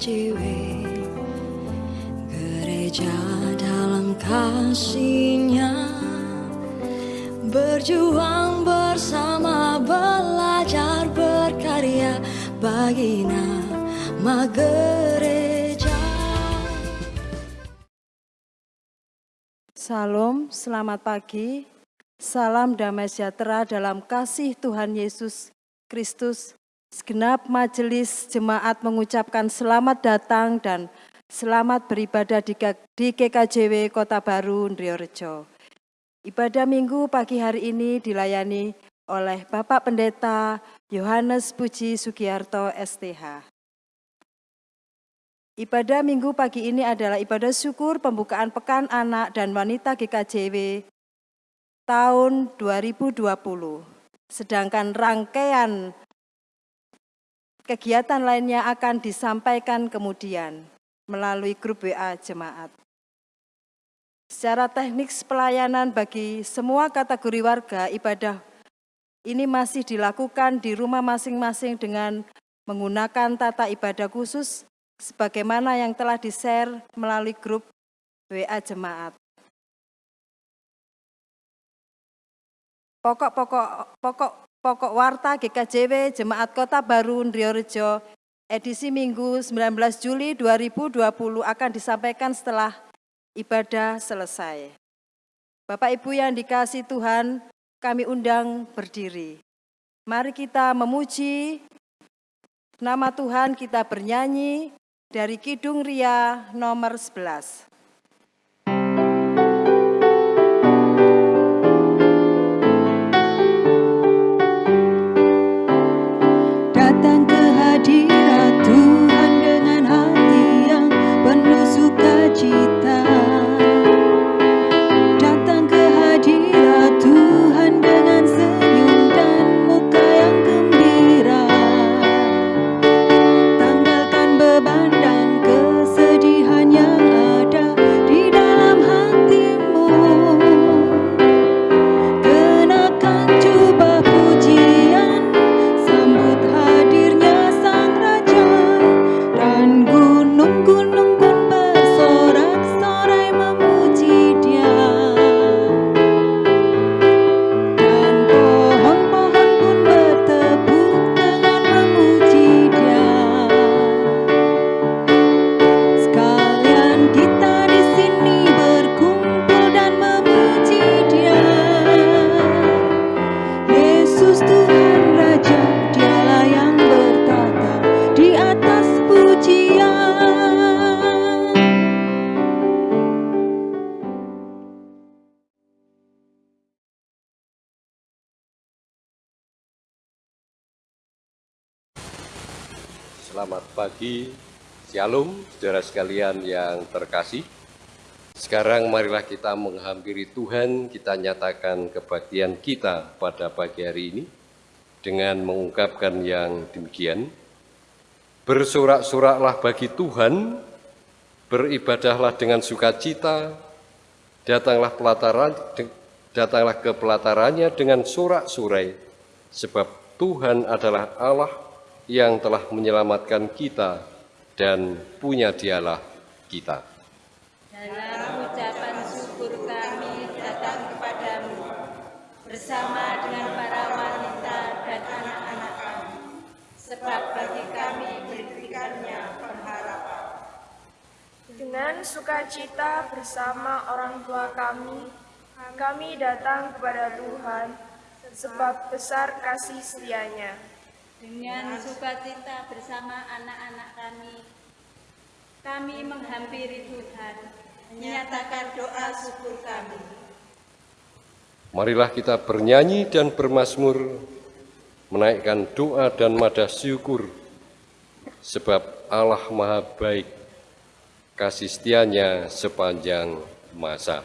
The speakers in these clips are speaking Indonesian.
GKJW Gereja dalam kasihnya Berjuang bersama belajar berkarya bagi nama gereja Salam, selamat pagi. Salam damai sejahtera dalam kasih Tuhan Yesus Kristus. Segenap majelis jemaat mengucapkan selamat datang dan selamat beribadah di GKJW Kota Baru, Ndriorejo. Ibadah minggu pagi hari ini dilayani oleh Bapak Pendeta Yohanes Puji Sugiarto STH. Ibadah minggu pagi ini adalah ibadah syukur pembukaan Pekan Anak dan Wanita GKJW tahun 2020. Sedangkan rangkaian Kegiatan lainnya akan disampaikan kemudian melalui grup WA jemaat. Secara teknik pelayanan bagi semua kategori warga ibadah ini masih dilakukan di rumah masing-masing dengan menggunakan tata ibadah khusus sebagaimana yang telah di-share melalui grup WA jemaat. Pokok-pokok pokok Pokok Warta GKJW Jemaat Kota Baru Ndriorejo edisi Minggu 19 Juli 2020 akan disampaikan setelah ibadah selesai. Bapak Ibu yang dikasih Tuhan, kami undang berdiri. Mari kita memuji nama Tuhan, kita bernyanyi dari Kidung Ria nomor 11. Pagi, Shalom, saudara sekalian yang terkasih. Sekarang marilah kita menghampiri Tuhan, kita nyatakan kebaktian kita pada pagi hari ini dengan mengungkapkan yang demikian. Bersorak-soraklah bagi Tuhan, beribadahlah dengan sukacita, datanglah pelataran, datanglah ke pelatarannya dengan sorak-sorai, sebab Tuhan adalah Allah yang telah menyelamatkan kita dan punya dialah kita. Dalam ucapan syukur kami datang kepadamu bersama dengan para wanita dan anak-anak kami, sebab bagi kami diberikannya pengharapan. Dengan sukacita bersama orang tua kami, kami datang kepada Tuhan, sebab besar kasih setianya. Dengan sukacita bersama anak-anak kami, kami menghampiri Tuhan, menyatakan doa syukur kami. Marilah kita bernyanyi dan bermasmur, menaikkan doa dan madah syukur, sebab Allah Maha Baik, kasih setianya sepanjang masa.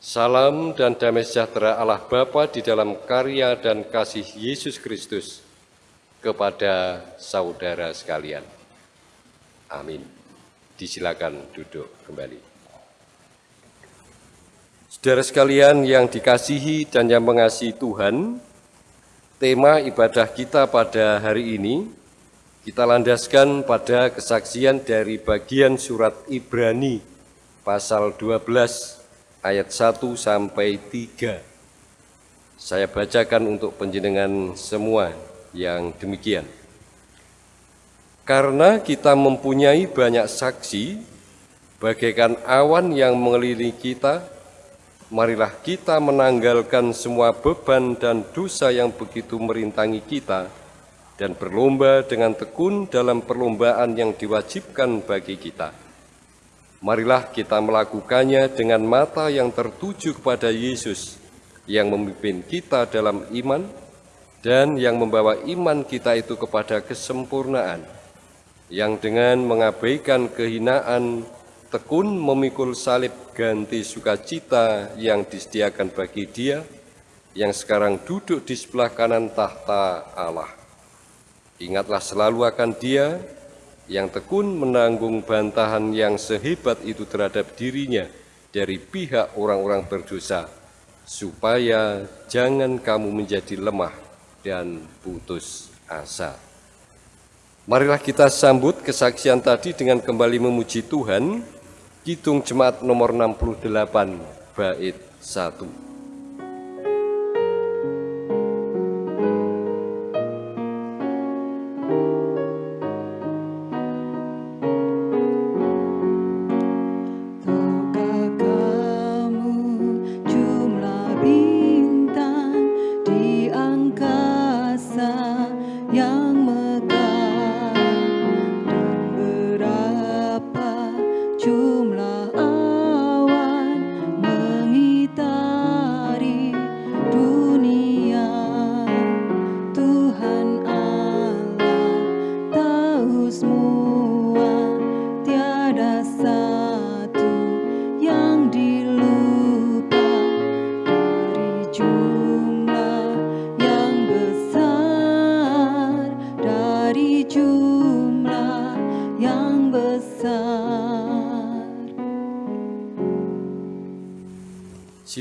Salam dan damai sejahtera Allah Bapa di dalam karya dan kasih Yesus Kristus kepada saudara sekalian. Amin. Disilakan duduk kembali. Saudara sekalian yang dikasihi dan yang mengasihi Tuhan, tema ibadah kita pada hari ini kita landaskan pada kesaksian dari bagian surat Ibrani pasal 12 ayat 1 sampai 3. Saya bacakan untuk penjenengan semua yang demikian. Karena kita mempunyai banyak saksi, bagaikan awan yang mengelilingi kita, marilah kita menanggalkan semua beban dan dosa yang begitu merintangi kita, dan berlomba dengan tekun dalam perlombaan yang diwajibkan bagi kita. Marilah kita melakukannya dengan mata yang tertuju kepada Yesus yang memimpin kita dalam iman dan yang membawa iman kita itu kepada kesempurnaan, yang dengan mengabaikan kehinaan tekun memikul salib ganti sukacita yang disediakan bagi dia yang sekarang duduk di sebelah kanan tahta Allah. Ingatlah selalu akan dia yang tekun menanggung bantahan yang sehebat itu terhadap dirinya dari pihak orang-orang berdosa, supaya jangan kamu menjadi lemah dan putus asa. Marilah kita sambut kesaksian tadi dengan kembali memuji Tuhan, Kidung Jemaat nomor 68, bait 1.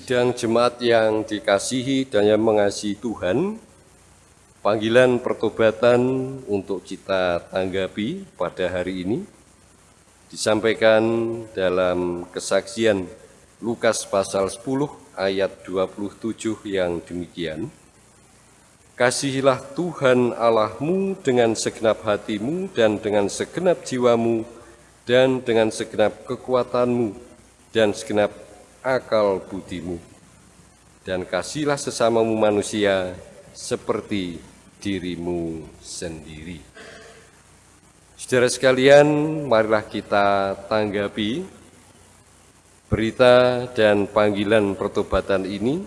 Sidang jemaat yang dikasihi dan yang mengasihi Tuhan, panggilan pertobatan untuk kita tanggapi pada hari ini disampaikan dalam kesaksian Lukas pasal 10 ayat 27 yang demikian. Kasihilah Tuhan Allahmu dengan segenap hatimu dan dengan segenap jiwamu dan dengan segenap kekuatanmu dan segenap akal budimu, dan kasihlah sesamamu manusia seperti dirimu sendiri. Saudara sekalian, marilah kita tanggapi berita dan panggilan pertobatan ini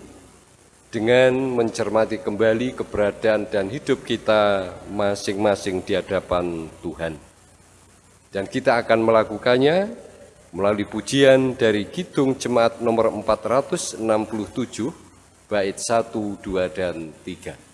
dengan mencermati kembali keberadaan dan hidup kita masing-masing di hadapan Tuhan. Dan kita akan melakukannya melalui pujian dari Kidung Jemaat nomor 467, bait 1, 2, dan 3.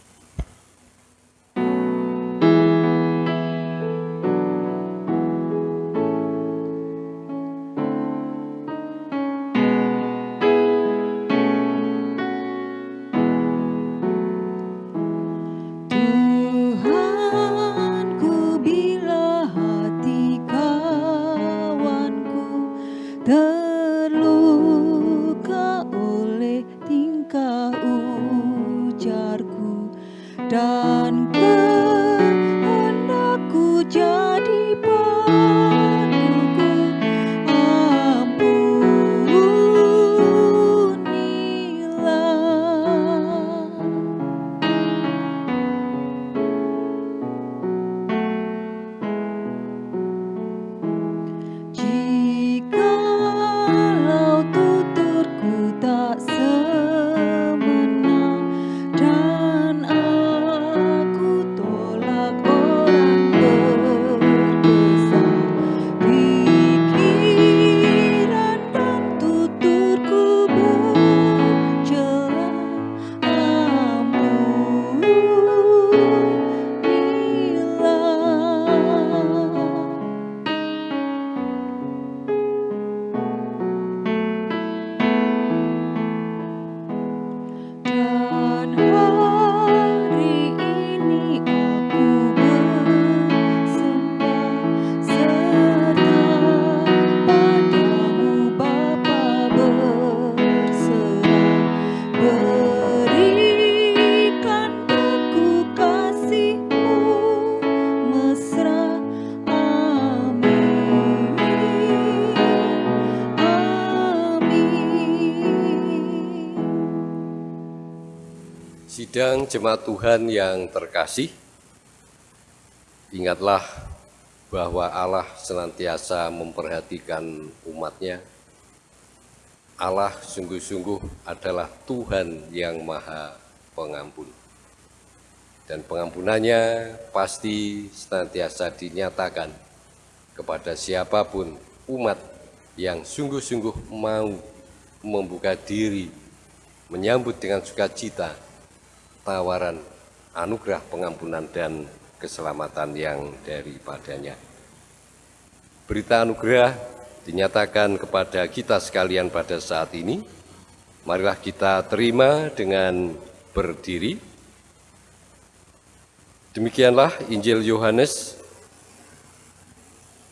Jemaat Tuhan yang terkasih, ingatlah bahwa Allah senantiasa memperhatikan umatnya. Allah sungguh-sungguh adalah Tuhan yang maha pengampun. Dan pengampunannya pasti senantiasa dinyatakan kepada siapa pun umat yang sungguh-sungguh mau membuka diri, menyambut dengan sukacita tawaran anugerah pengampunan dan keselamatan yang daripadanya. Berita anugerah dinyatakan kepada kita sekalian pada saat ini. Marilah kita terima dengan berdiri. Demikianlah Injil Yohanes.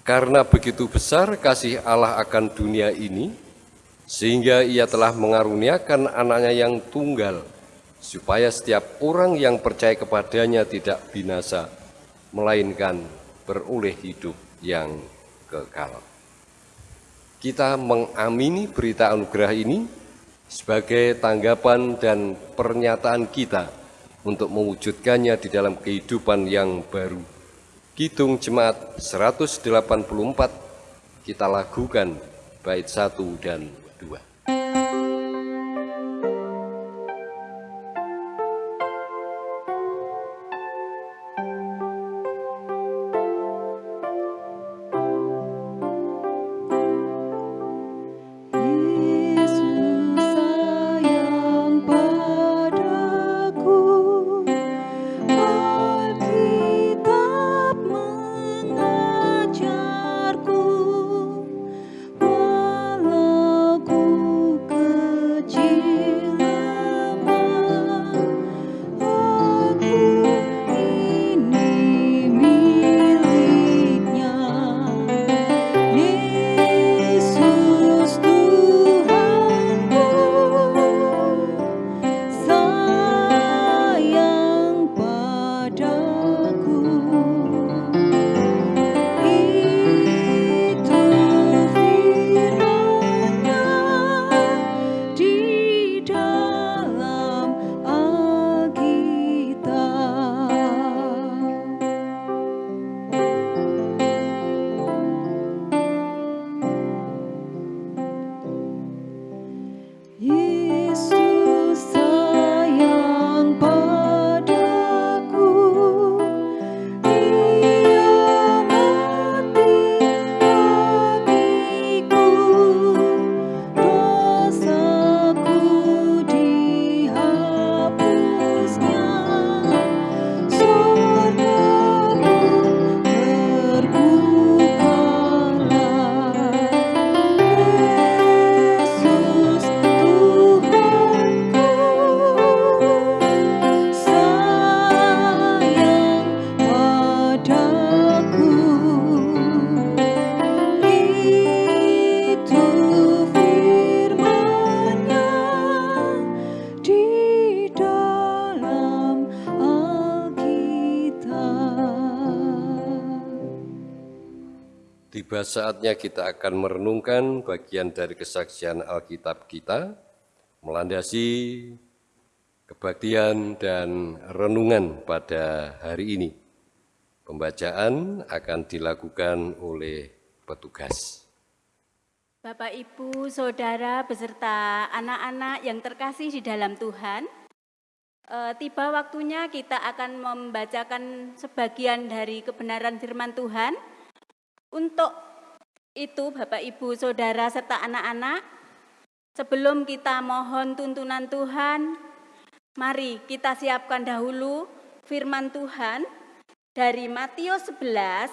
Karena begitu besar kasih Allah akan dunia ini, sehingga ia telah mengaruniakan anaknya yang tunggal, supaya setiap orang yang percaya kepadanya tidak binasa, melainkan beroleh hidup yang kekal. Kita mengamini berita anugerah ini sebagai tanggapan dan pernyataan kita untuk mewujudkannya di dalam kehidupan yang baru. Kidung Jemaat 184 kita lakukan bait 1 dan 2. Saatnya kita akan merenungkan bagian dari kesaksian Alkitab kita, melandasi kebaktian dan renungan pada hari ini. Pembacaan akan dilakukan oleh petugas. Bapak, Ibu, Saudara, beserta anak-anak yang terkasih di dalam Tuhan, eh, tiba waktunya kita akan membacakan sebagian dari kebenaran firman Tuhan untuk itu Bapak Ibu Saudara serta anak-anak, sebelum kita mohon tuntunan Tuhan, mari kita siapkan dahulu firman Tuhan dari Matius 11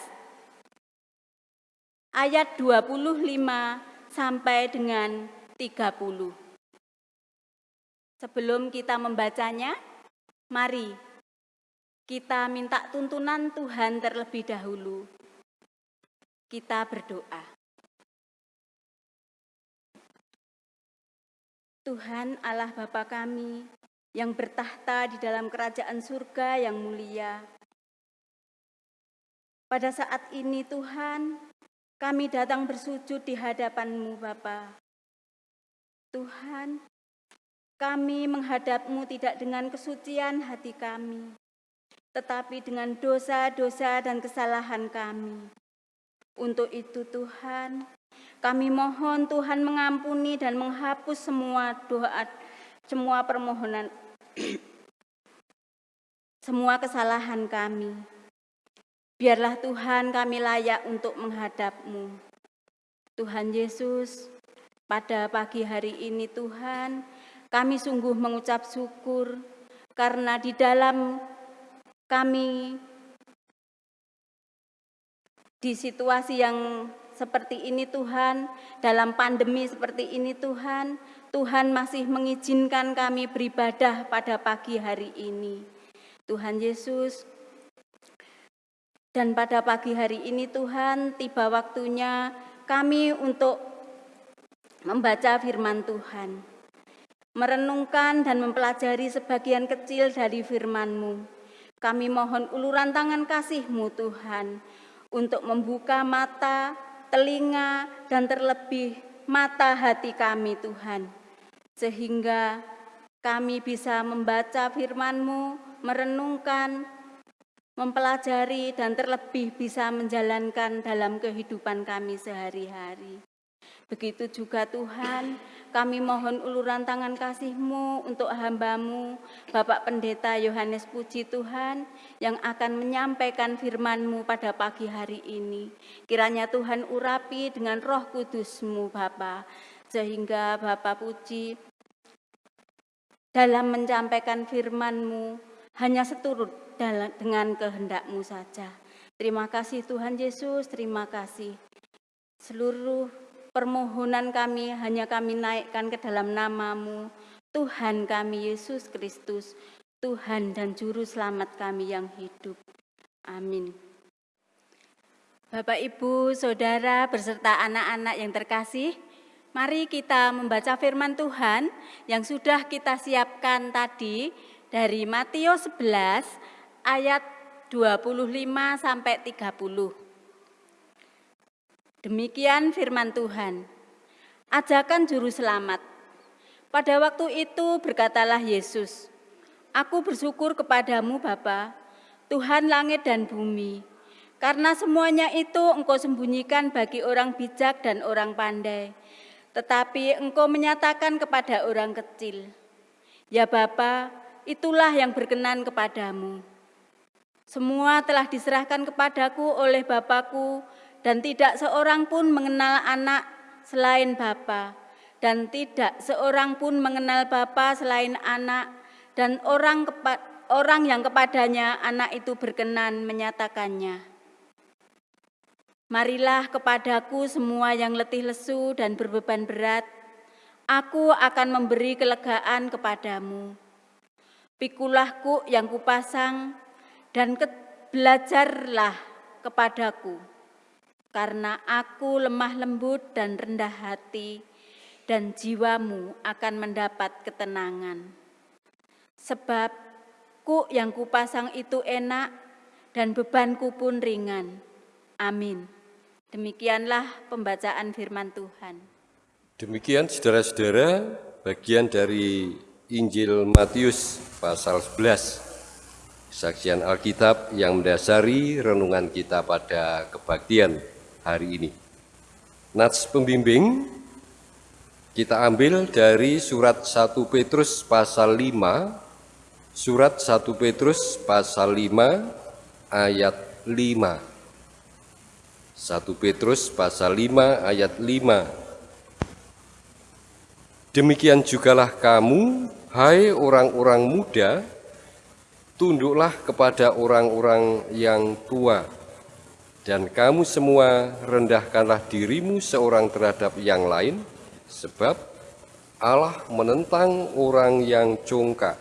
ayat 25 sampai dengan 30. Sebelum kita membacanya, mari kita minta tuntunan Tuhan terlebih dahulu. Kita berdoa. Tuhan Allah Bapa kami yang bertahta di dalam kerajaan surga yang mulia. Pada saat ini Tuhan, kami datang bersujud di hadapan-Mu Bapa. Tuhan, Kami menghadapmu tidak dengan kesucian hati kami, tetapi dengan dosa-dosa dan kesalahan kami. Untuk itu Tuhan, kami mohon Tuhan mengampuni dan menghapus semua doa, semua permohonan, semua kesalahan kami. Biarlah Tuhan kami layak untuk menghadapmu. Tuhan Yesus, pada pagi hari ini Tuhan, kami sungguh mengucap syukur karena di dalam kami di situasi yang seperti ini Tuhan, dalam pandemi seperti ini Tuhan, Tuhan masih mengizinkan kami beribadah pada pagi hari ini. Tuhan Yesus, dan pada pagi hari ini Tuhan, tiba waktunya kami untuk membaca firman Tuhan merenungkan dan mempelajari sebagian kecil dari firman-Mu. Kami mohon uluran tangan kasih-Mu Tuhan, untuk membuka mata, telinga, dan terlebih mata hati kami Tuhan. Sehingga kami bisa membaca firman-Mu, merenungkan, mempelajari, dan terlebih bisa menjalankan dalam kehidupan kami sehari-hari. Begitu juga Tuhan, kami mohon uluran tangan kasih-Mu untuk hamba-Mu, Bapak Pendeta Yohanes Puji Tuhan, yang akan menyampaikan firman-Mu pada pagi hari ini. Kiranya Tuhan urapi dengan roh kudus-Mu, Bapak, sehingga Bapak Puji dalam menyampaikan firman-Mu hanya seturut dengan kehendak-Mu saja. Terima kasih Tuhan Yesus, terima kasih. Seluruh Permohonan kami hanya kami naikkan ke dalam namamu, Tuhan kami Yesus Kristus, Tuhan dan Juru Selamat kami yang hidup. Amin. Bapak, Ibu, Saudara, beserta anak-anak yang terkasih, mari kita membaca firman Tuhan yang sudah kita siapkan tadi dari Matius 11 ayat 25 sampai 30. Demikian firman Tuhan. Ajakan juru selamat. Pada waktu itu berkatalah Yesus, Aku bersyukur kepadamu Bapa, Tuhan langit dan bumi, karena semuanya itu engkau sembunyikan bagi orang bijak dan orang pandai, tetapi engkau menyatakan kepada orang kecil. Ya Bapa, itulah yang berkenan kepadamu. Semua telah diserahkan kepadaku oleh Bapakku dan tidak seorang pun mengenal anak selain Bapa, dan tidak seorang pun mengenal Bapa selain anak, dan orang orang yang kepadanya anak itu berkenan menyatakannya. Marilah kepadaku semua yang letih lesu dan berbeban berat, aku akan memberi kelegaan kepadamu. Pikulahku yang kupasang dan belajarlah kepadaku karena aku lemah lembut dan rendah hati, dan jiwamu akan mendapat ketenangan. Sebab ku yang kupasang itu enak, dan bebanku pun ringan. Amin. Demikianlah pembacaan firman Tuhan. Demikian saudara-saudara, bagian dari Injil Matius pasal 11 saksian Alkitab yang mendasari renungan kita pada kebaktian hari ini. Nats pembimbing kita ambil dari surat 1 Petrus pasal 5, surat 1 Petrus pasal 5 ayat 5. 1 Petrus pasal 5 ayat 5. Demikian jugalah kamu, hai orang-orang muda, tunduklah kepada orang-orang yang tua dan kamu semua rendahkanlah dirimu seorang terhadap yang lain, sebab Allah menentang orang yang congkak,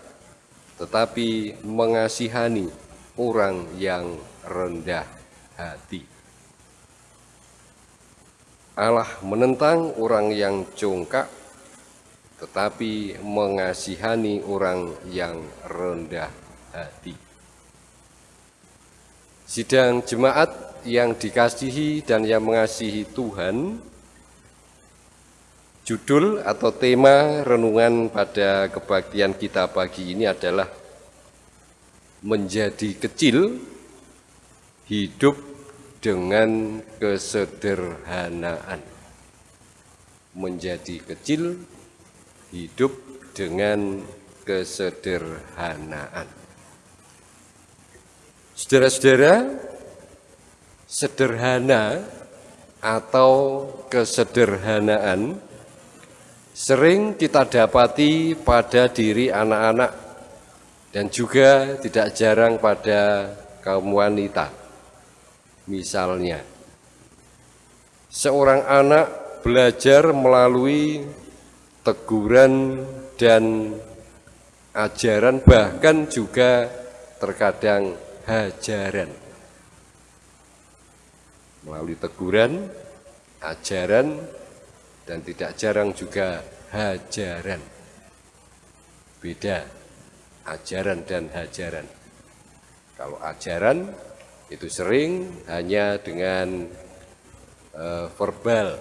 tetapi mengasihani orang yang rendah hati. Allah menentang orang yang congkak, tetapi mengasihani orang yang rendah hati. Sidang jemaat yang dikasihi dan yang mengasihi Tuhan, Judul atau tema renungan pada kebaktian kita pagi ini adalah menjadi kecil, hidup dengan kesederhanaan. Menjadi kecil, hidup dengan kesederhanaan. Saudara-saudara, sederhana atau kesederhanaan sering kita dapati pada diri anak-anak dan juga tidak jarang pada kaum wanita. Misalnya, seorang anak belajar melalui teguran dan ajaran bahkan juga terkadang hajaran. Melalui teguran, ajaran, dan tidak jarang juga hajaran. Beda ajaran dan hajaran. Kalau ajaran itu sering hanya dengan uh, verbal,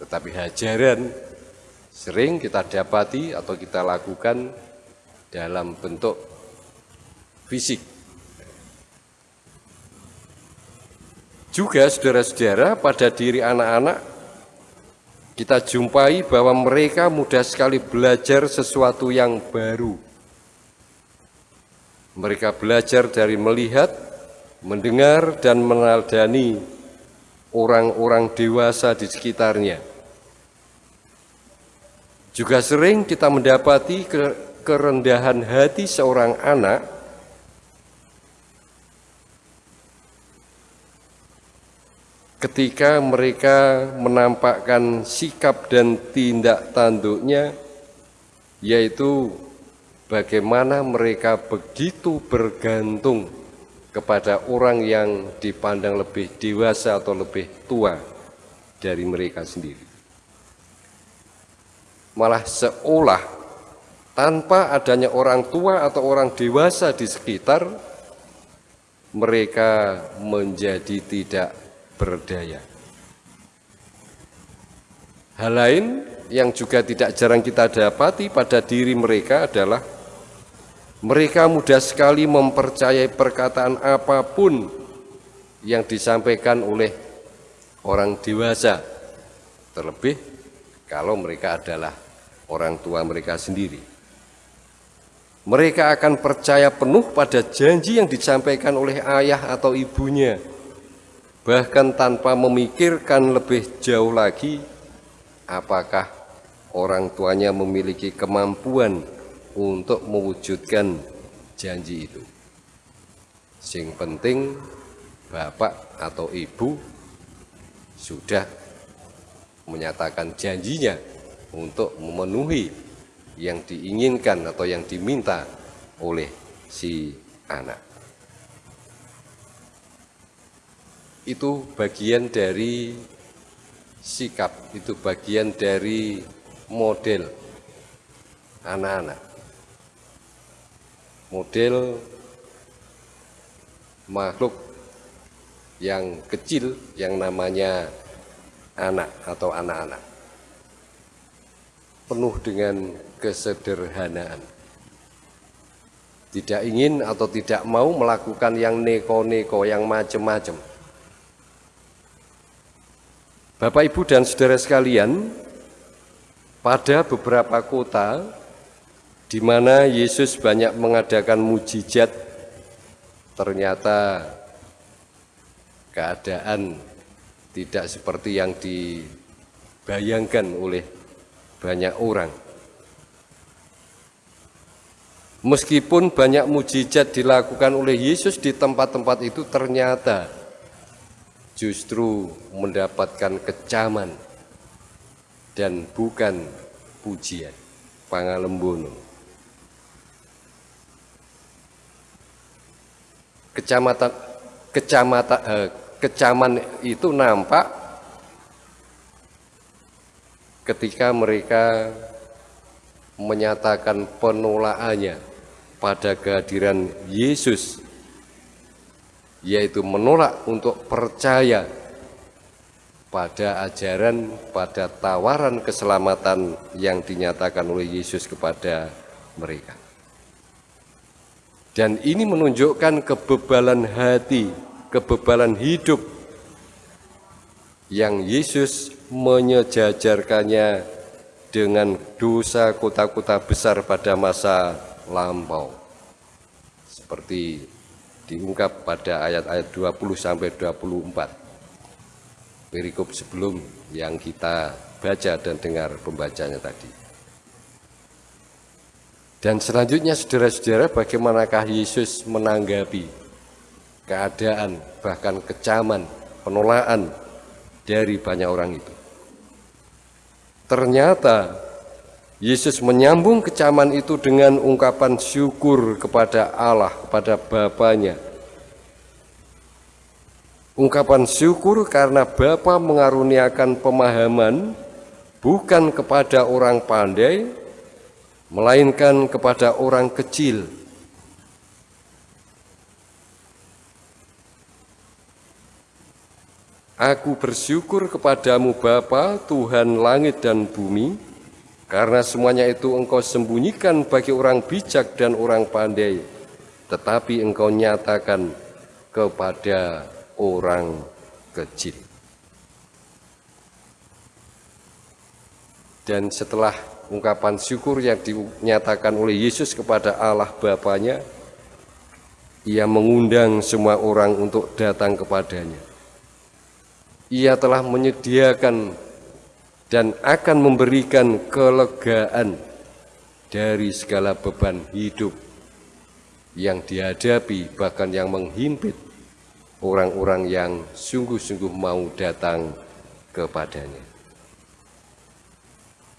tetapi hajaran sering kita dapati atau kita lakukan dalam bentuk fisik. Juga saudara-saudara pada diri anak-anak kita jumpai bahwa mereka mudah sekali belajar sesuatu yang baru. Mereka belajar dari melihat, mendengar, dan meneladani orang-orang dewasa di sekitarnya. Juga sering kita mendapati kerendahan hati seorang anak ketika mereka menampakkan sikap dan tindak tanduknya, yaitu bagaimana mereka begitu bergantung kepada orang yang dipandang lebih dewasa atau lebih tua dari mereka sendiri. Malah seolah tanpa adanya orang tua atau orang dewasa di sekitar, mereka menjadi tidak berdaya. Hal lain yang juga tidak jarang kita dapati pada diri mereka adalah mereka mudah sekali mempercayai perkataan apa pun yang disampaikan oleh orang dewasa, terlebih kalau mereka adalah orang tua mereka sendiri. Mereka akan percaya penuh pada janji yang disampaikan oleh ayah atau ibunya, bahkan tanpa memikirkan lebih jauh lagi apakah orang tuanya memiliki kemampuan untuk mewujudkan janji itu. Sing penting bapak atau ibu sudah menyatakan janjinya untuk memenuhi yang diinginkan atau yang diminta oleh si anak. Itu bagian dari sikap, itu bagian dari model anak-anak. Model makhluk yang kecil yang namanya anak atau anak-anak. Penuh dengan kesederhanaan. Tidak ingin atau tidak mau melakukan yang neko-neko, yang macam-macam Bapak, Ibu, dan saudara sekalian, pada beberapa kota di mana Yesus banyak mengadakan mujizat, ternyata keadaan tidak seperti yang dibayangkan oleh banyak orang. Meskipun banyak mujizat dilakukan oleh Yesus di tempat-tempat itu, ternyata justru mendapatkan kecaman dan bukan pujian. Pangalembono. Kecamatan kecamatan eh, kecaman itu nampak ketika mereka menyatakan penolakannya pada kehadiran Yesus yaitu menolak untuk percaya pada ajaran, pada tawaran keselamatan yang dinyatakan oleh Yesus kepada mereka. Dan ini menunjukkan kebebalan hati, kebebalan hidup yang Yesus menyejajarkannya dengan dosa kota-kota besar pada masa lampau. Seperti diungkap pada ayat-ayat 20 sampai 24 perikop sebelum yang kita baca dan dengar pembacanya tadi. Dan selanjutnya saudara-saudara bagaimanakah Yesus menanggapi keadaan bahkan kecaman, penolakan dari banyak orang itu. Ternyata Yesus menyambung kecaman itu dengan ungkapan syukur kepada Allah, kepada Bapaknya, Ungkapan syukur karena Bapa mengaruniakan pemahaman bukan kepada orang pandai, melainkan kepada orang kecil. Aku bersyukur kepadamu Bapa, Tuhan langit dan bumi, karena semuanya itu engkau sembunyikan bagi orang bijak dan orang pandai, tetapi engkau nyatakan kepada orang kecil. Dan setelah ungkapan syukur yang dinyatakan oleh Yesus kepada Allah Bapaknya, ia mengundang semua orang untuk datang kepadanya. Ia telah menyediakan dan akan memberikan kelegaan dari segala beban hidup yang dihadapi bahkan yang menghimpit orang-orang yang sungguh-sungguh mau datang kepadanya.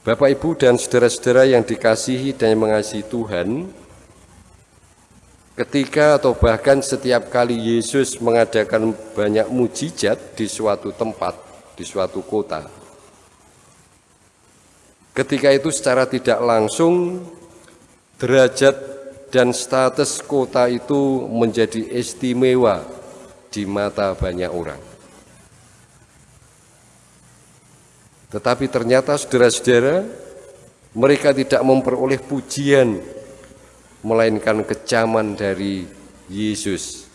Bapak, Ibu, dan saudara-saudara yang dikasihi dan yang mengasihi Tuhan, ketika atau bahkan setiap kali Yesus mengadakan banyak mujizat di suatu tempat, di suatu kota, ketika itu secara tidak langsung derajat dan status kota itu menjadi istimewa di mata banyak orang. Tetapi ternyata saudara-saudara, mereka tidak memperoleh pujian, melainkan kecaman dari Yesus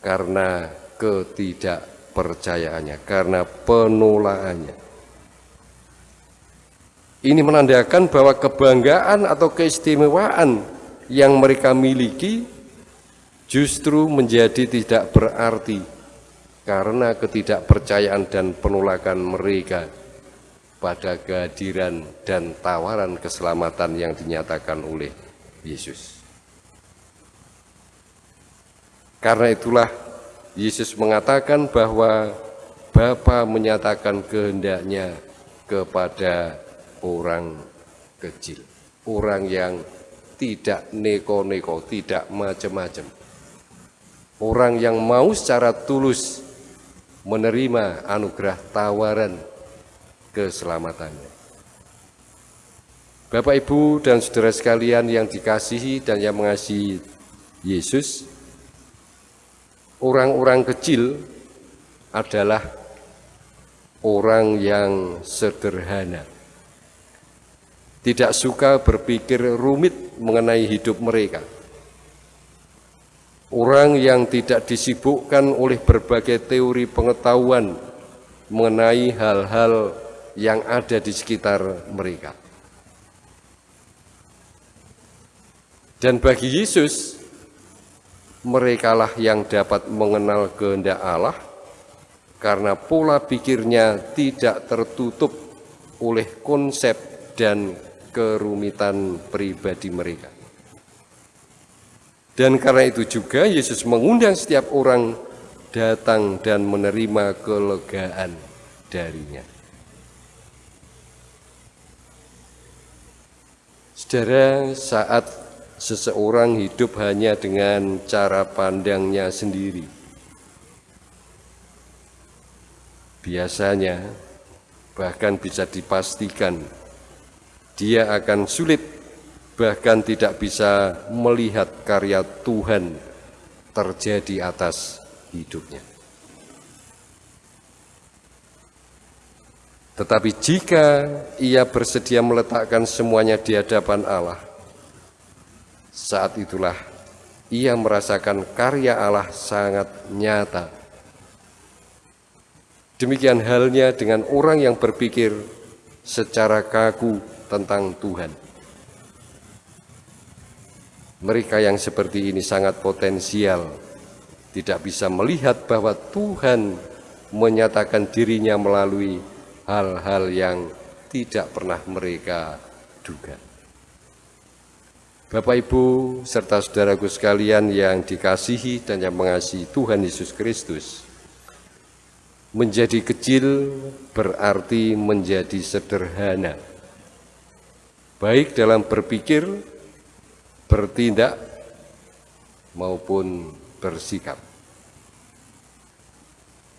karena ketidakpercayaannya, karena penolaannya. Ini menandakan bahwa kebanggaan atau keistimewaan yang mereka miliki justru menjadi tidak berarti karena ketidakpercayaan dan penolakan mereka pada kehadiran dan tawaran keselamatan yang dinyatakan oleh Yesus. Karena itulah Yesus mengatakan bahwa Bapa menyatakan kehendaknya kepada orang kecil, orang yang tidak neko-neko, tidak macam-macam orang yang mau secara tulus menerima anugerah tawaran keselamatannya. Bapak, Ibu, dan saudara sekalian yang dikasihi dan yang mengasihi Yesus, orang-orang kecil adalah orang yang sederhana. Tidak suka berpikir rumit mengenai hidup mereka Orang yang tidak disibukkan oleh berbagai teori pengetahuan mengenai hal-hal yang ada di sekitar mereka. Dan bagi Yesus, merekalah yang dapat mengenal kehendak Allah karena pola pikirnya tidak tertutup oleh konsep dan kerumitan pribadi mereka. Dan karena itu juga Yesus mengundang setiap orang datang dan menerima kelegaan darinya. Saudara, saat seseorang hidup hanya dengan cara pandangnya sendiri, biasanya bahkan bisa dipastikan dia akan sulit bahkan tidak bisa melihat karya Tuhan terjadi atas hidupnya. Tetapi jika ia bersedia meletakkan semuanya di hadapan Allah, saat itulah ia merasakan karya Allah sangat nyata. Demikian halnya dengan orang yang berpikir secara kaku tentang Tuhan. Mereka yang seperti ini sangat potensial, tidak bisa melihat bahwa Tuhan menyatakan dirinya melalui hal-hal yang tidak pernah mereka duga. Bapak Ibu serta saudaraku sekalian yang dikasihi dan yang mengasihi Tuhan Yesus Kristus, menjadi kecil berarti menjadi sederhana, baik dalam berpikir, bertindak, maupun bersikap.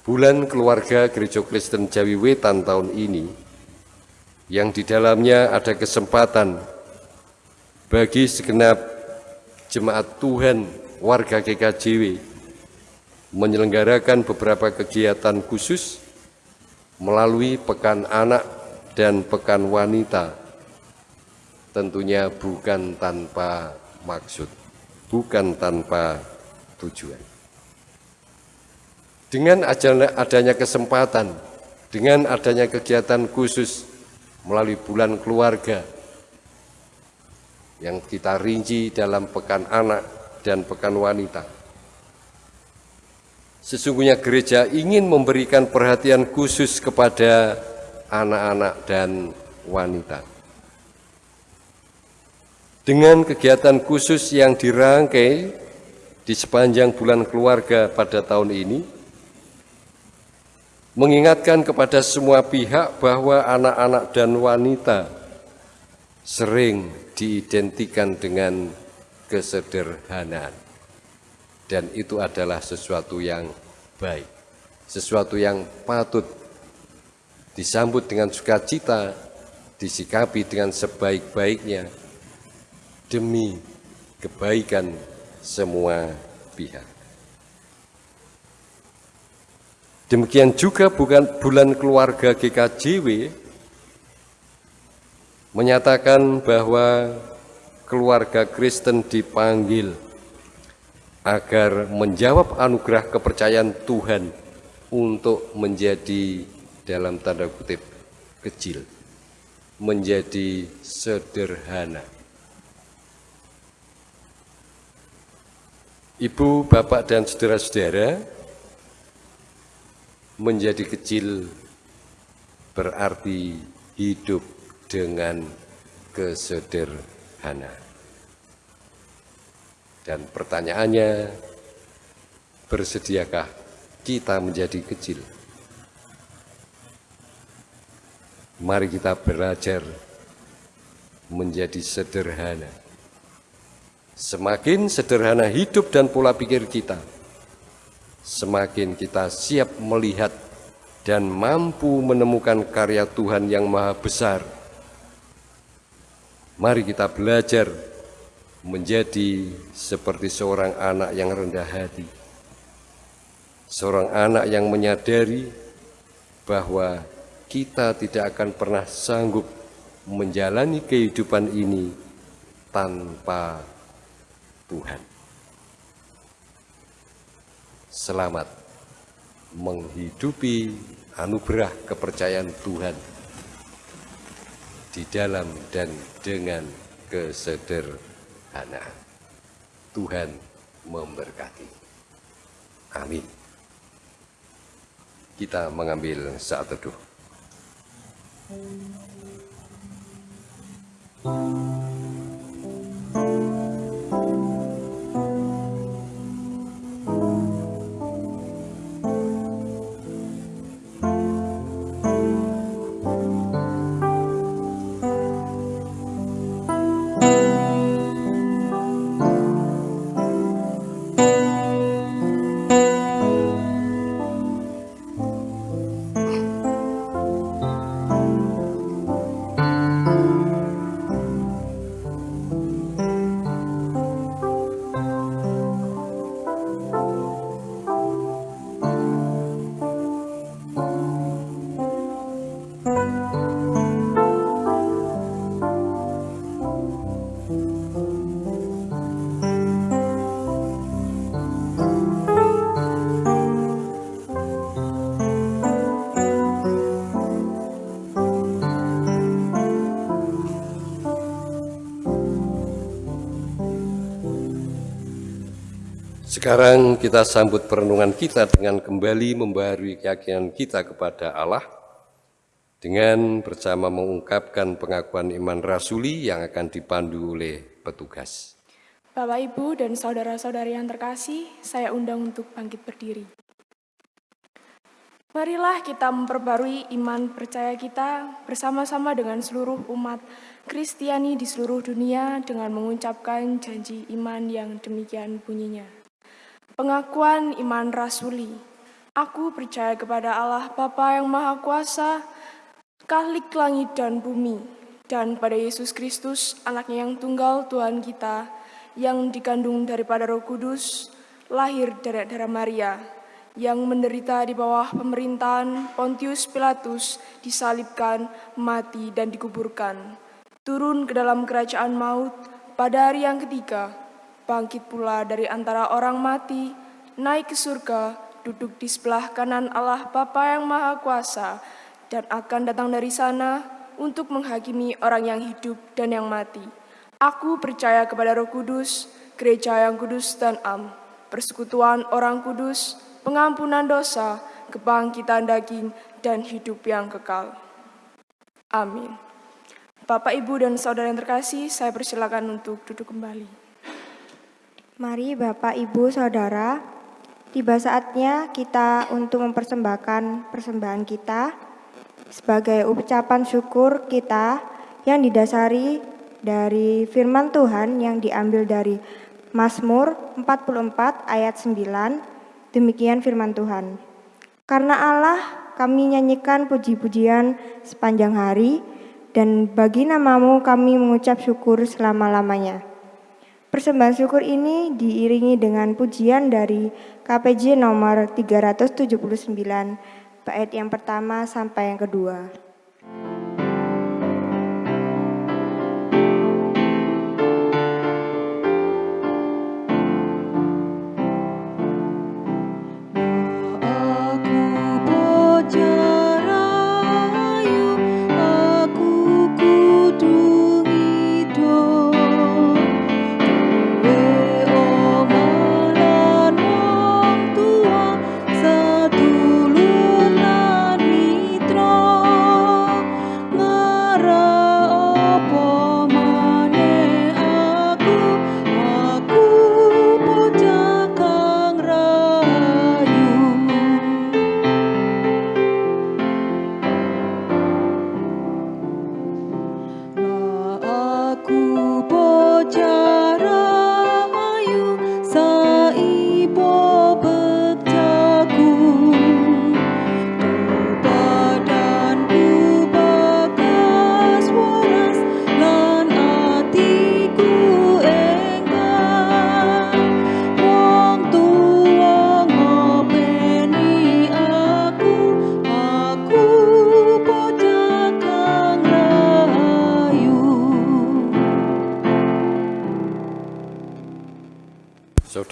Bulan keluarga Gereja Kristen Jawi Wetan tahun ini yang di dalamnya ada kesempatan bagi segenap jemaat Tuhan warga GKJW menyelenggarakan beberapa kegiatan khusus melalui Pekan Anak dan Pekan Wanita tentunya bukan tanpa maksud, bukan tanpa tujuan. Dengan adanya kesempatan, dengan adanya kegiatan khusus melalui bulan keluarga yang kita rinci dalam pekan anak dan pekan wanita. Sesungguhnya gereja ingin memberikan perhatian khusus kepada anak-anak dan wanita. Dengan kegiatan khusus yang dirangkai di sepanjang bulan keluarga pada tahun ini, mengingatkan kepada semua pihak bahwa anak-anak dan wanita sering diidentikan dengan kesederhanaan. Dan itu adalah sesuatu yang baik, sesuatu yang patut disambut dengan sukacita, disikapi dengan sebaik-baiknya demi kebaikan semua pihak. Demikian juga bukan bulan keluarga GKJW menyatakan bahwa keluarga Kristen dipanggil agar menjawab anugerah kepercayaan Tuhan untuk menjadi dalam tanda kutip kecil, menjadi sederhana. Ibu, bapak, dan saudara-saudara, menjadi kecil berarti hidup dengan kesederhanaan. Dan pertanyaannya, bersediakah kita menjadi kecil? Mari kita belajar menjadi sederhana. Semakin sederhana hidup dan pola pikir kita, semakin kita siap melihat dan mampu menemukan karya Tuhan yang maha besar. Mari kita belajar menjadi seperti seorang anak yang rendah hati. Seorang anak yang menyadari bahwa kita tidak akan pernah sanggup menjalani kehidupan ini tanpa Tuhan selamat menghidupi anugerah kepercayaan Tuhan di dalam dan dengan kesederhanaan. Tuhan memberkati. Amin. Kita mengambil saat teduh. Sekarang kita sambut perenungan kita dengan kembali membaharui keyakinan kita kepada Allah dengan bersama mengungkapkan pengakuan iman rasuli yang akan dipandu oleh petugas. Bapak, Ibu, dan saudara-saudari yang terkasih, saya undang untuk bangkit berdiri. Marilah kita memperbarui iman percaya kita bersama-sama dengan seluruh umat Kristiani di seluruh dunia dengan mengucapkan janji iman yang demikian bunyinya. Pengakuan iman rasuli. Aku percaya kepada Allah Bapa yang Maha Kuasa, Kalik langit dan bumi, dan pada Yesus Kristus, anaknya yang tunggal Tuhan kita, yang dikandung daripada roh kudus, lahir dari darah Maria, yang menderita di bawah pemerintahan Pontius Pilatus, disalibkan, mati, dan dikuburkan. Turun ke dalam kerajaan maut pada hari yang ketiga, bangkit pula dari antara orang mati, naik ke surga, duduk di sebelah kanan Allah Bapa yang Maha Kuasa, dan akan datang dari sana untuk menghakimi orang yang hidup dan yang mati. Aku percaya kepada Roh Kudus, gereja yang kudus dan am, persekutuan orang kudus, pengampunan dosa, kebangkitan daging, dan hidup yang kekal. Amin. Bapak, Ibu, dan Saudara yang terkasih, saya persilakan untuk duduk kembali. Mari Bapak, Ibu, Saudara, tiba saatnya kita untuk mempersembahkan persembahan kita sebagai ucapan syukur kita yang didasari dari firman Tuhan yang diambil dari Mazmur 44 ayat 9 Demikian firman Tuhan. Karena Allah kami nyanyikan puji-pujian sepanjang hari dan bagi namamu kami mengucap syukur selama-lamanya. Persembahan syukur ini diiringi dengan pujian dari KPJ nomor 379 bait yang pertama sampai yang kedua.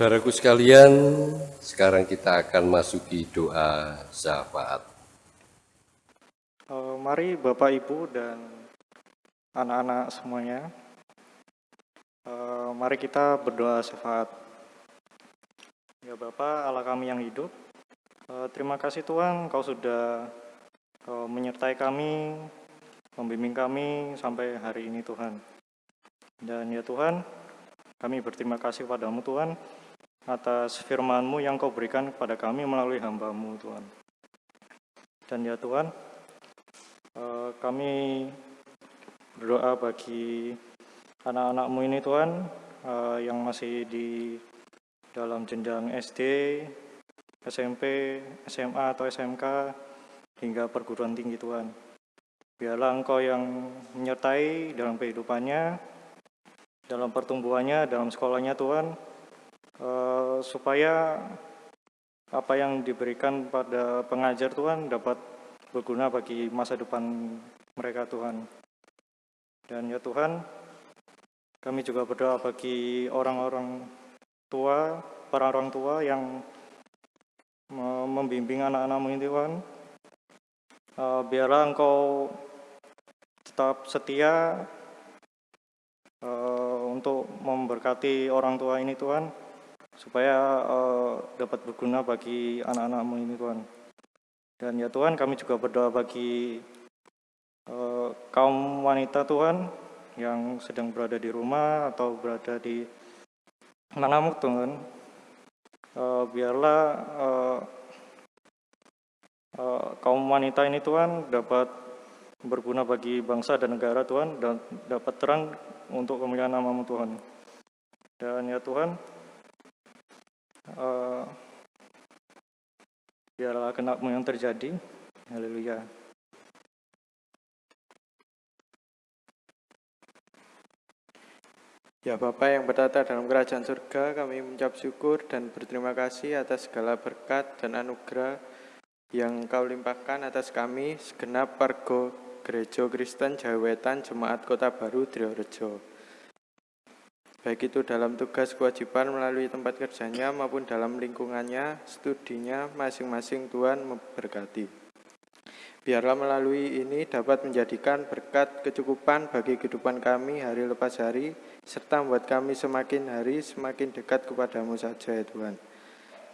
Saudaraku sekalian, sekarang kita akan masuki doa syafaat. Uh, mari Bapak Ibu dan anak-anak semuanya, uh, mari kita berdoa syafaat. Ya Bapak, Allah kami yang hidup, uh, terima kasih Tuhan Kau sudah menyertai kami, membimbing kami sampai hari ini Tuhan. Dan ya Tuhan, kami berterima kasih padamu Tuhan, atas firman-Mu yang Kau berikan kepada kami melalui hamba-Mu, Tuhan. Dan ya Tuhan, eh, kami berdoa bagi anak-anak-Mu ini Tuhan, eh, yang masih di dalam jenjang SD, SMP, SMA atau SMK, hingga perguruan tinggi Tuhan. Biarlah Engkau yang menyertai dalam kehidupannya, dalam pertumbuhannya, dalam sekolahnya Tuhan, Eh, supaya apa yang diberikan pada pengajar Tuhan dapat berguna bagi masa depan mereka Tuhan. Dan ya Tuhan, kami juga berdoa bagi orang-orang tua, para orang tua yang membimbing anak-anakmu ini Tuhan. Uh, biarlah Engkau tetap setia uh, untuk memberkati orang tua ini Tuhan supaya uh, dapat berguna bagi anak-anakmu ini Tuhan. Dan ya Tuhan kami juga berdoa bagi uh, kaum wanita Tuhan yang sedang berada di rumah atau berada di manamu Tuhan. Uh, biarlah uh, uh, kaum wanita ini Tuhan dapat berguna bagi bangsa dan negara Tuhan dan dapat terang untuk kemuliaan namamu Tuhan. Dan ya Tuhan, uh, biarlah kenakmu yang terjadi. Haleluya. Ya Bapak yang bertata dalam kerajaan surga, kami mengucap syukur dan berterima kasih atas segala berkat dan anugerah yang kau limpahkan atas kami, segenap warga Gereja Kristen Jawetan Jemaat Kota Baru Driorejo. Baik itu dalam tugas kewajiban melalui tempat kerjanya maupun dalam lingkungannya, studinya, masing-masing Tuhan memberkati. Biarlah melalui ini dapat menjadikan berkat kecukupan bagi kehidupan kami hari lepas hari, serta membuat kami semakin hari semakin dekat kepadamu saja ya Tuhan.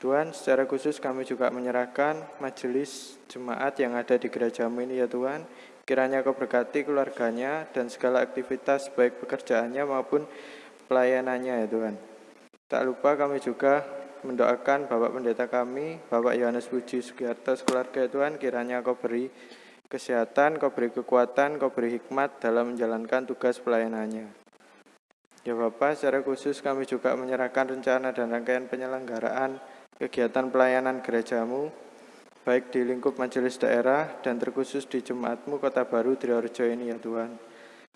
Tuhan, secara khusus kami juga menyerahkan majelis jemaat yang ada di gerejamu ini ya Tuhan. Kiranya kau berkati keluarganya dan segala aktivitas baik pekerjaannya maupun pelayanannya ya Tuhan. Tak lupa kami juga mendoakan Bapak Pendeta kami, Bapak Yohanes Puji Sugiarto, keluarga Tuhan, kiranya Kau beri kesehatan, Kau beri kekuatan, Kau beri hikmat dalam menjalankan tugas pelayanannya. Ya Bapak, secara khusus kami juga menyerahkan rencana dan rangkaian penyelenggaraan kegiatan pelayanan gerejamu, baik di lingkup majelis daerah dan terkhusus di Jemaatmu Kota Baru Triorjo ini ya Tuhan.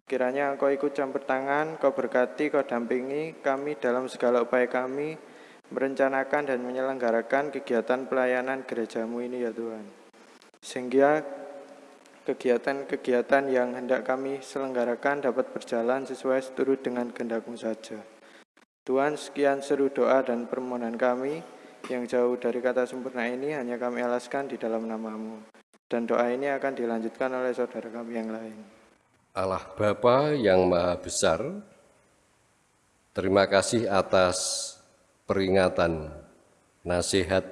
Kiranya Engkau ikut campur tangan, Kau berkati, Kau dampingi kami dalam segala upaya kami, merencanakan dan menyelenggarakan kegiatan pelayanan gerejamu ini ya Tuhan. Sehingga kegiatan-kegiatan yang hendak kami selenggarakan dapat berjalan sesuai seturut dengan kehendakmu saja. Tuhan, sekian seru doa dan permohonan kami yang jauh dari kata sempurna ini hanya kami alaskan di dalam namamu. Dan doa ini akan dilanjutkan oleh saudara kami yang lain. Allah Bapa yang Maha Besar, terima kasih atas peringatan, nasihat,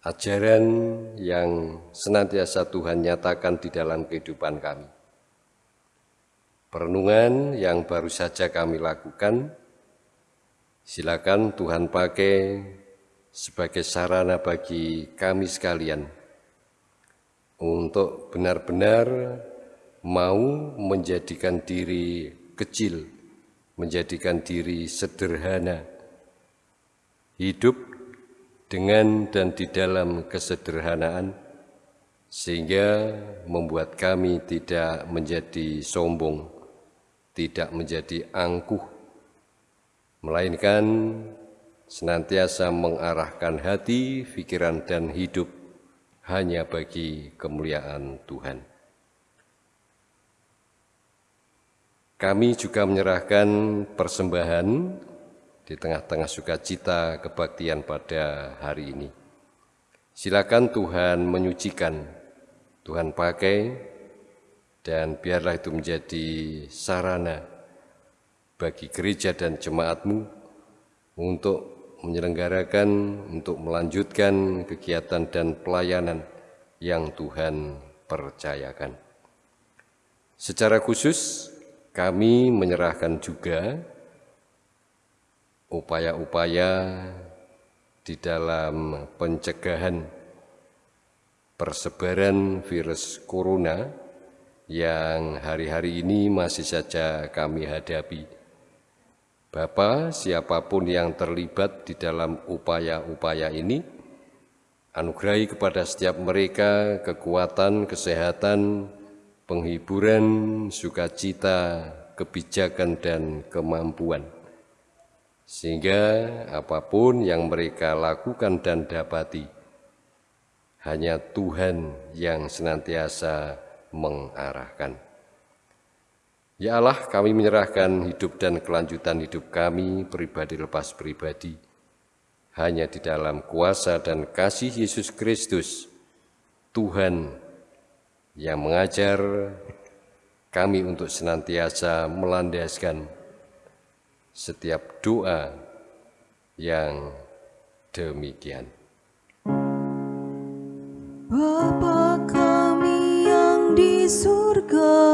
ajaran yang senantiasa Tuhan nyatakan di dalam kehidupan kami. Perenungan yang baru saja kami lakukan, silakan Tuhan pakai sebagai sarana bagi kami sekalian untuk benar-benar mau menjadikan diri kecil, menjadikan diri sederhana, hidup dengan dan di dalam kesederhanaan, sehingga membuat kami tidak menjadi sombong, tidak menjadi angkuh, melainkan senantiasa mengarahkan hati, pikiran, dan hidup hanya bagi kemuliaan Tuhan. Kami juga menyerahkan persembahan di tengah-tengah sukacita kebaktian pada hari ini. Silakan Tuhan menyucikan, Tuhan pakai, dan biarlah itu menjadi sarana bagi gereja dan jemaatmu untuk menyelenggarakan, untuk melanjutkan kegiatan dan pelayanan yang Tuhan percayakan. Secara khusus, kami menyerahkan juga upaya-upaya di dalam pencegahan persebaran virus corona yang hari-hari ini masih saja kami hadapi. Bapak, siapa pun yang terlibat di dalam upaya-upaya ini, anugerahi kepada setiap mereka kekuatan, kesehatan, penghiburan, sukacita, kebijakan, dan kemampuan sehingga apa pun yang mereka lakukan dan dapati, hanya Tuhan yang senantiasa mengarahkan. Ya Allah, kami menyerahkan hidup dan kelanjutan hidup kami pribadi lepas pribadi, hanya di dalam kuasa dan kasih Yesus Kristus, Tuhan yang mengajar kami untuk senantiasa melandaskan setiap doa yang demikian. Bapa kami yang di surga,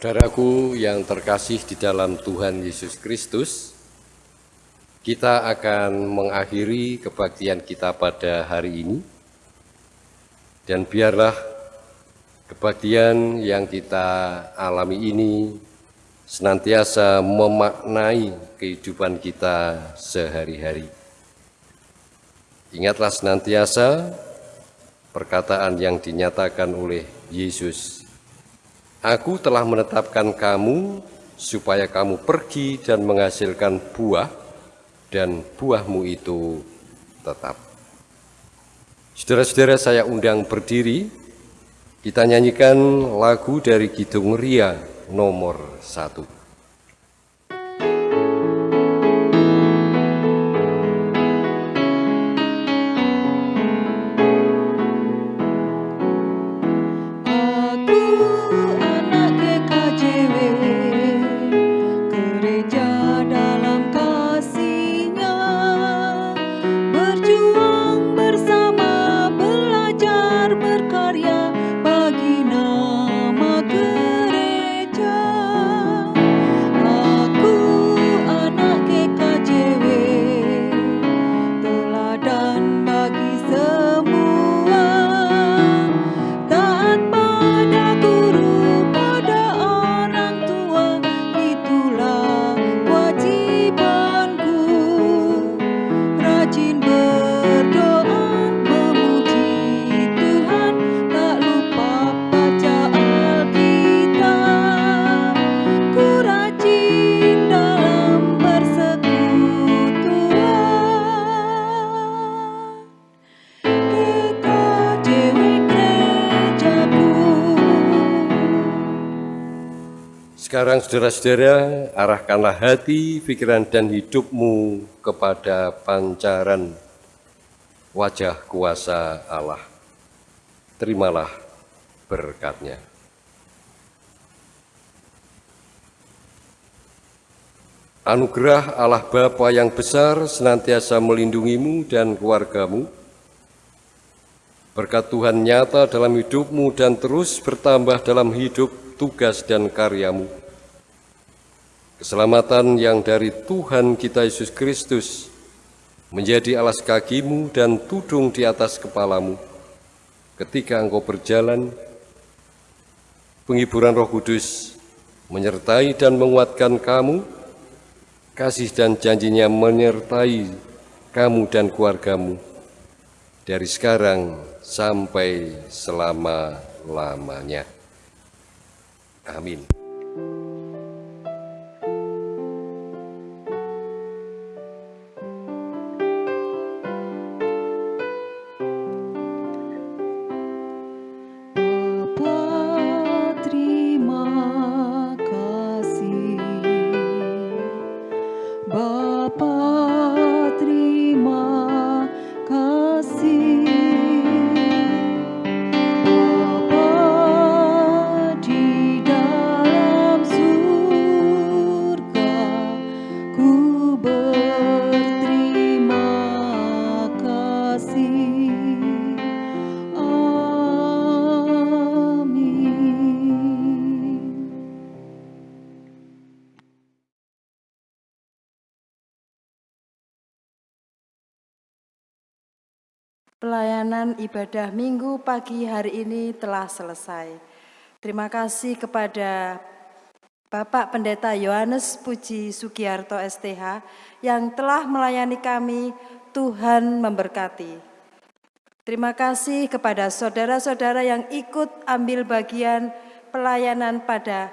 Saudaraku yang terkasih di dalam Tuhan Yesus Kristus, kita akan mengakhiri kebaktian kita pada hari ini. Dan biarlah kebaktian yang kita alami ini senantiasa memaknai kehidupan kita sehari-hari. Ingatlah senantiasa perkataan yang dinyatakan oleh Yesus Aku telah menetapkan kamu supaya kamu pergi dan menghasilkan buah, dan buahmu itu tetap. Saudara-saudara saya undang berdiri, kita nyanyikan lagu dari Kidung Ria nomor satu. Saudara-saudara, arahkanlah hati, pikiran, dan hidupmu kepada pancaran wajah kuasa Allah. Terimalah berkatnya. Anugerah Allah Bapa yang besar senantiasa melindungimu dan keluargamu. Berkat Tuhan nyata dalam hidupmu dan terus bertambah dalam hidup, tugas, dan karyamu. Keselamatan yang dari Tuhan kita Yesus Kristus menjadi alas kakimu dan tudung di atas kepalamu. Ketika engkau berjalan, penghiburan roh kudus menyertai dan menguatkan kamu, kasih dan janjinya menyertai kamu dan keluargamu, dari sekarang sampai selama-lamanya. Amin. Ibadah minggu pagi hari ini telah selesai. Terima kasih kepada Bapak Pendeta Yohanes Puji Sugiarto STH yang telah melayani kami, Tuhan memberkati. Terima kasih kepada saudara-saudara yang ikut ambil bagian pelayanan pada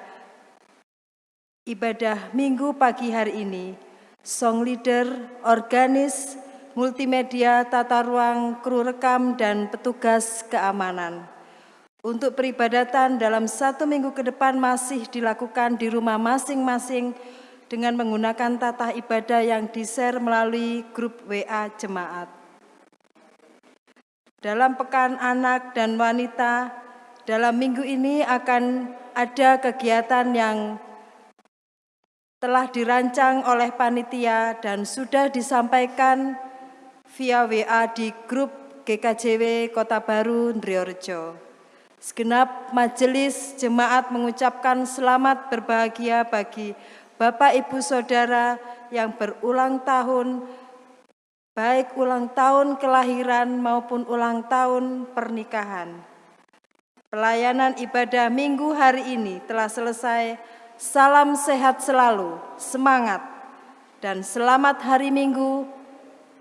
ibadah minggu pagi hari ini. Song leader, organis, multimedia, tata ruang, kru rekam, dan petugas keamanan. Untuk peribadatan dalam satu minggu ke depan masih dilakukan di rumah masing-masing dengan menggunakan tata ibadah yang di-share melalui grup WA jemaat. Dalam pekan anak dan wanita, dalam minggu ini akan ada kegiatan yang telah dirancang oleh panitia dan sudah disampaikan via WA di grup GKJW Kota Baru Ndriorejo. Segenap majelis jemaat mengucapkan selamat berbahagia bagi Bapak Ibu Saudara yang berulang tahun, baik ulang tahun kelahiran maupun ulang tahun pernikahan. Pelayanan ibadah minggu hari ini telah selesai. Salam sehat selalu, semangat, dan selamat hari minggu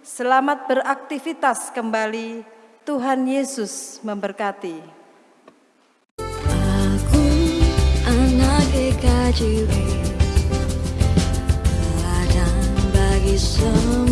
Selamat beraktivitas kembali. Tuhan Yesus memberkati. Aku anak EKJW bagi semua